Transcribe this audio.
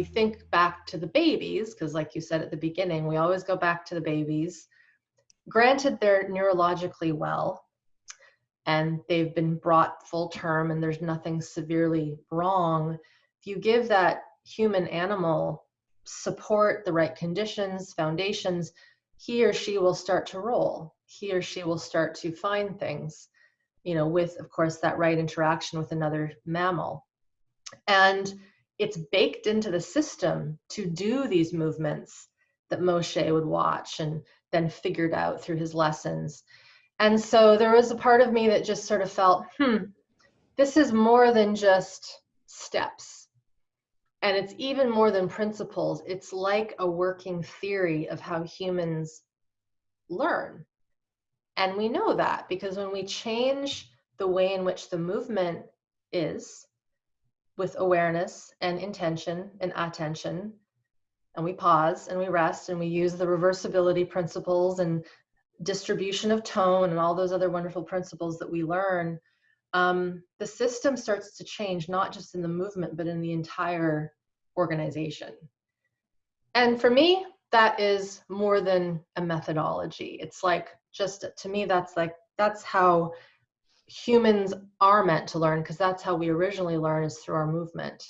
we think back to the babies, because like you said at the beginning, we always go back to the babies. Granted, they're neurologically well and they've been brought full term and there's nothing severely wrong. If you give that human animal support, the right conditions, foundations, he or she will start to roll. He or she will start to find things, you know, with, of course, that right interaction with another mammal. And it's baked into the system to do these movements that Moshe would watch and then figured out through his lessons. And so there was a part of me that just sort of felt, hmm, this is more than just steps. And it's even more than principles. It's like a working theory of how humans learn. And we know that because when we change the way in which the movement is, with awareness and intention and attention. And we pause and we rest and we use the reversibility principles and distribution of tone and all those other wonderful principles that we learn. Um, the system starts to change, not just in the movement, but in the entire organization. And for me, that is more than a methodology. It's like just to me, that's like, that's how humans are meant to learn because that's how we originally learn is through our movement